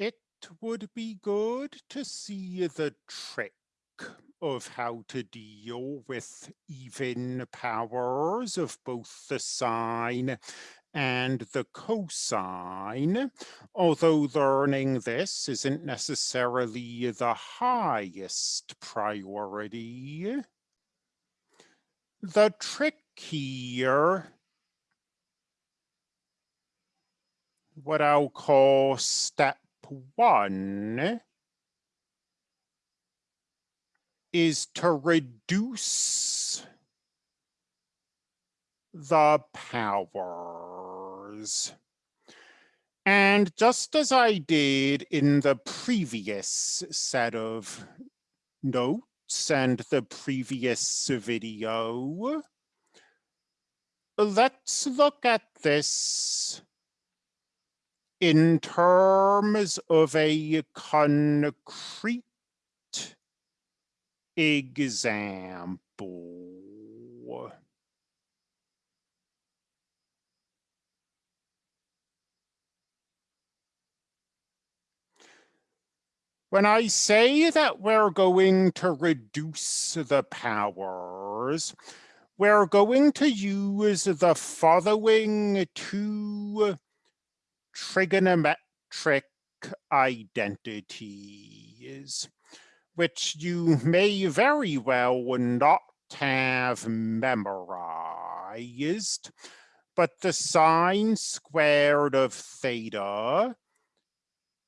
it would be good to see the trick of how to deal with even powers of both the sine and the cosine, although learning this isn't necessarily the highest priority. The trick here, what I'll call step one, is to reduce the powers. And just as I did in the previous set of notes and the previous video, let's look at this in terms of a concrete example. When I say that we're going to reduce the powers, we're going to use the following two trigonometric identities, which you may very well not have memorized, but the sine squared of theta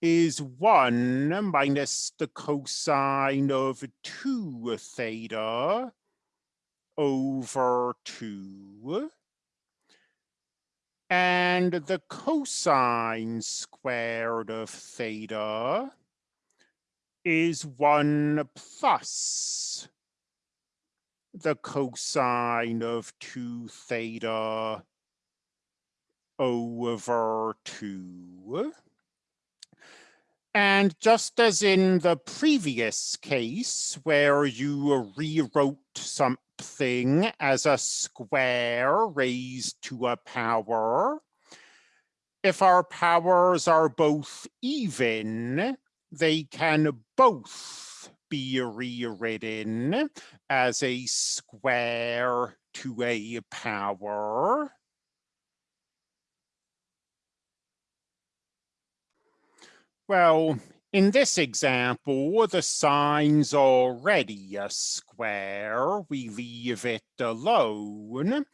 is 1 minus the cosine of 2 theta over 2. And the cosine squared of theta is 1 plus the cosine of 2 theta over 2. And just as in the previous case where you rewrote something as a square raised to a power, if our powers are both even, they can both be rewritten as a square to a power. Well, in this example, the sine's already a square. We leave it alone.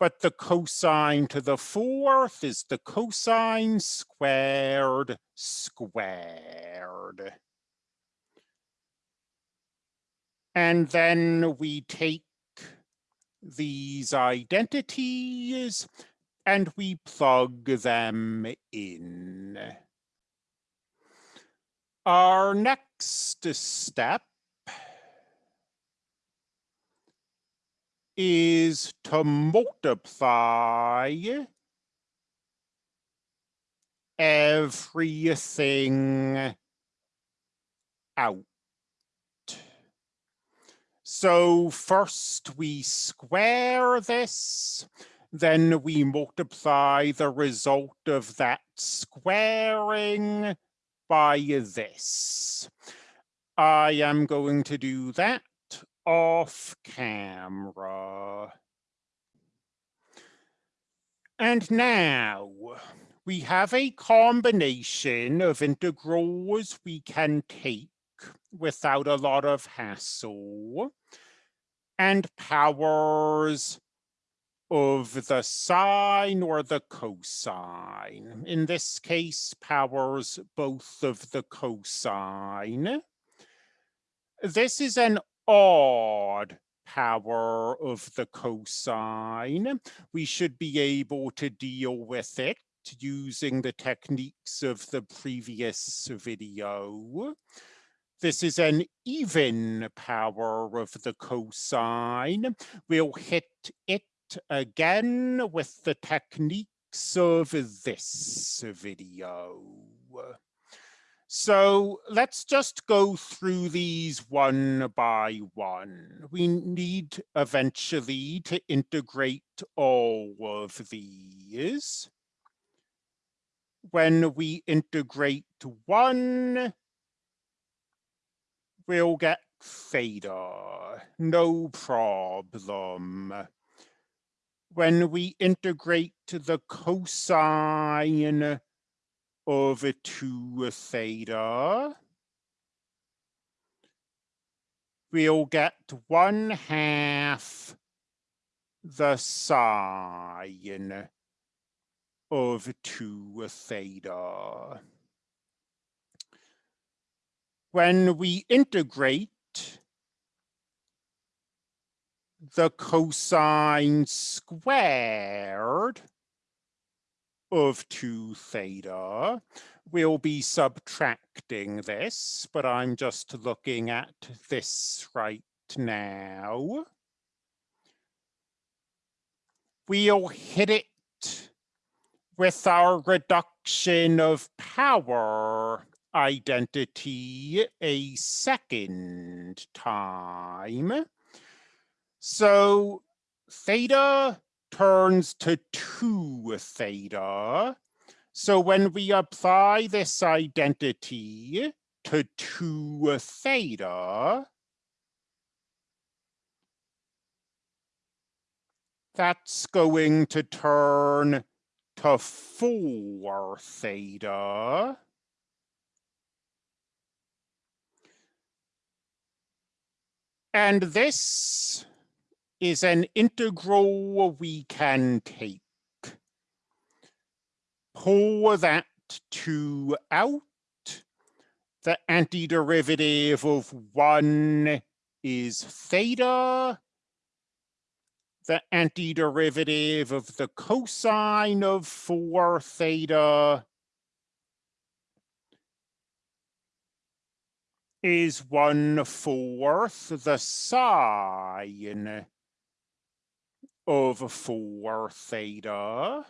But the cosine to the fourth is the cosine squared squared. And then we take these identities and we plug them in. Our next step is to multiply everything out. So first we square this, then we multiply the result of that squaring by this. I am going to do that off camera. And now we have a combination of integrals we can take without a lot of hassle and powers of the sine or the cosine. In this case, powers both of the cosine. This is an odd power of the cosine. We should be able to deal with it using the techniques of the previous video. This is an even power of the cosine. We'll hit it again with the techniques of this video. So let's just go through these one by one. We need eventually to integrate all of these. when we integrate one, we'll get theta, no problem. When we integrate to the cosine of 2 theta, we'll get 1 half the sine of 2 theta. When we integrate the cosine squared of 2 theta. We'll be subtracting this, but I'm just looking at this right now. We'll hit it with our reduction of power identity a second time. So theta turns to 2 theta. So when we apply this identity to 2 theta, that's going to turn to 4 theta. And this is an integral we can take. Pull that 2 out. The antiderivative of 1 is theta. The antiderivative of the cosine of 4 theta is 1 fourth the sine of 4 theta.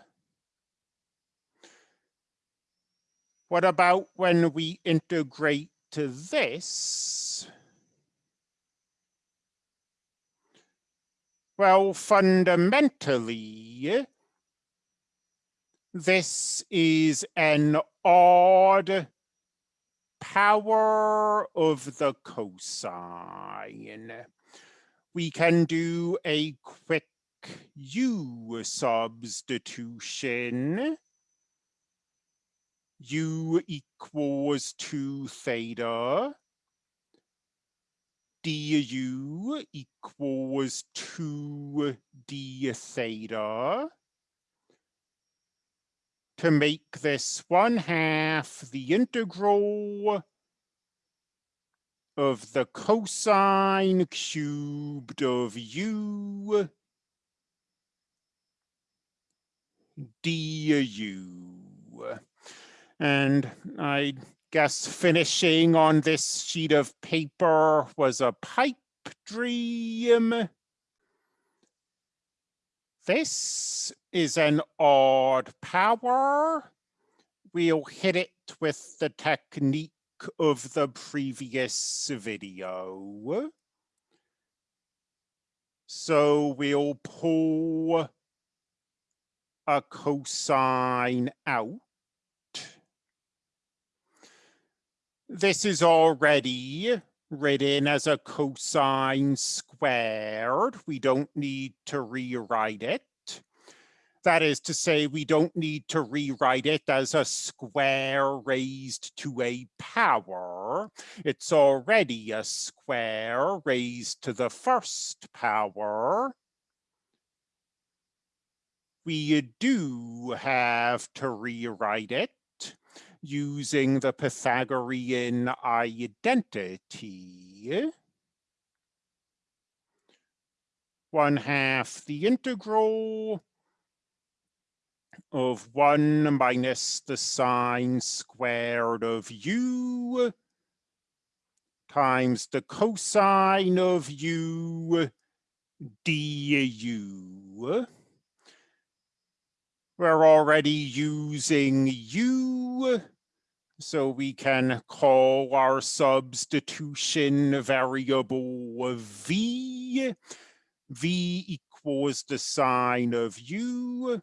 What about when we integrate to this? Well, fundamentally, this is an odd power of the cosine. We can do a quick U substitution. U equals 2 theta. du equals 2 d theta. To make this 1 half the integral of the cosine cubed of u du. And I guess finishing on this sheet of paper was a pipe dream. This is an odd power. We'll hit it with the technique of the previous video. So we'll pull a cosine out. This is already written as a cosine squared. We don't need to rewrite it. That is to say, we don't need to rewrite it as a square raised to a power. It's already a square raised to the first power we do have to rewrite it using the Pythagorean identity. One half the integral of one minus the sine squared of u times the cosine of u du we're already using u, so we can call our substitution variable v. v equals the sine of u.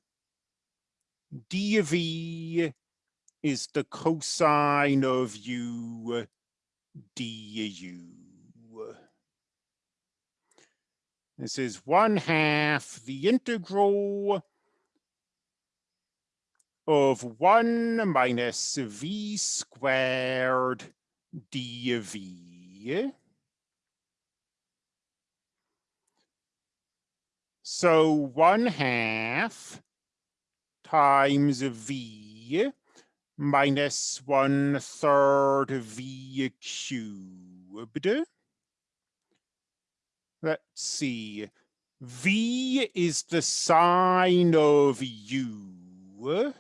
dv is the cosine of u du. This is one half the integral of one minus v squared dv. So one half times v minus one third v cubed. Let's see. V is the sine of u.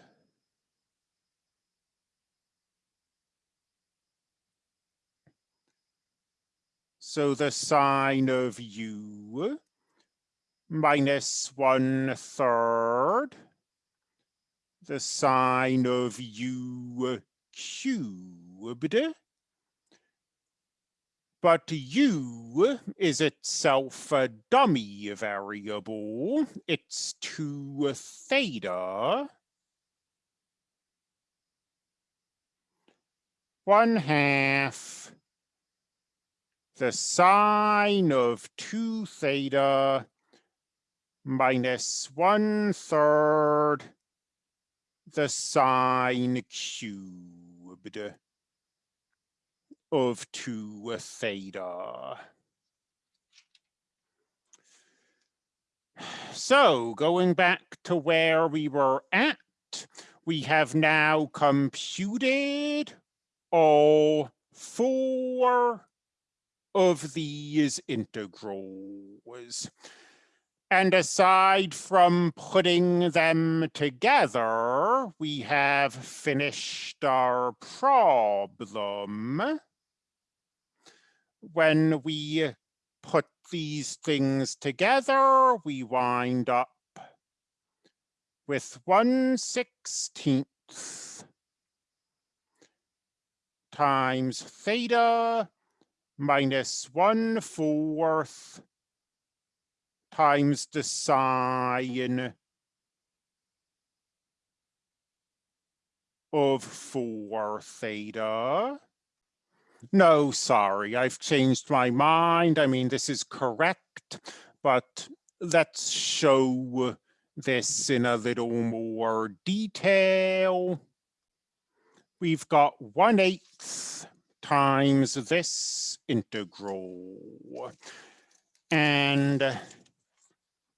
So the sine of u minus one third the sine of u cubed. But u is itself a dummy variable. It's 2 theta. One half the sine of 2 theta minus one third the sine cubed of 2 theta. So going back to where we were at, we have now computed all four of these integrals. And aside from putting them together, we have finished our problem. When we put these things together, we wind up with 1 16th times theta minus 1 fourth times the sine of 4 theta. No, sorry, I've changed my mind. I mean, this is correct, but let's show this in a little more detail. We've got 1 eighth times this integral. And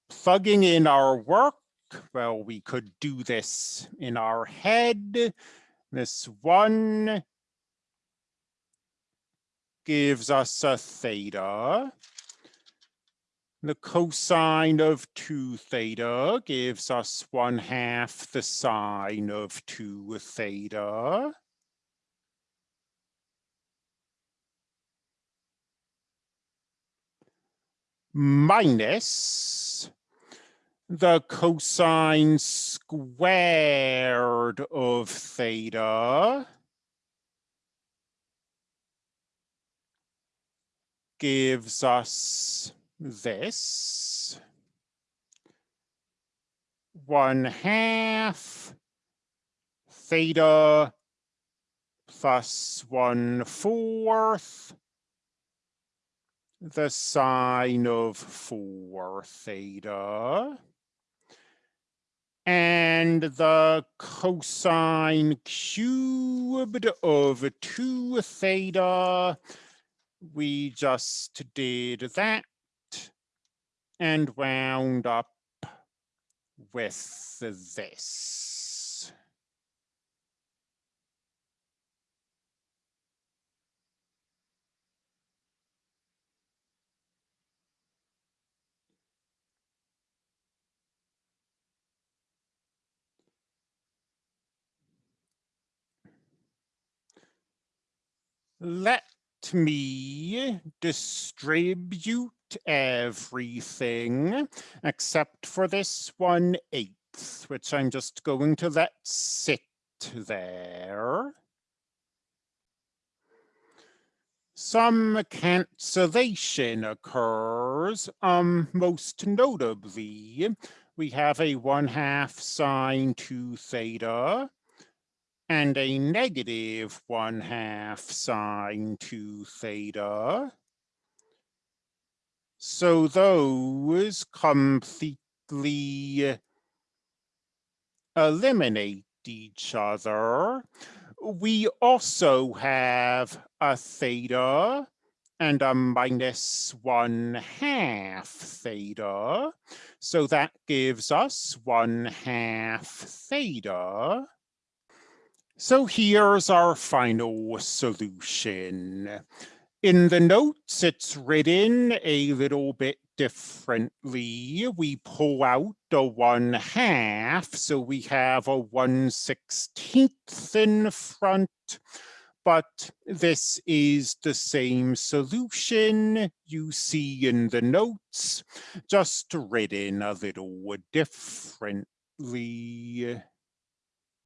plugging in our work, well, we could do this in our head. This one gives us a theta. The cosine of 2 theta gives us 1 half the sine of 2 theta. Minus the cosine squared of theta gives us this. One half theta plus one fourth the sine of four theta and the cosine cubed of 2 theta. We just did that and wound up with this. Let me distribute everything except for this one eighth, which I'm just going to let sit there. Some cancellation occurs, um, most notably, we have a one half sine two theta, and a negative 1 half sine 2 theta. So those completely eliminate each other. We also have a theta and a minus one half theta. So that gives us one half theta. So here's our final solution. In the notes, it's written a little bit differently. We pull out the one half, so we have a one sixteenth in front, but this is the same solution you see in the notes, just written a little differently.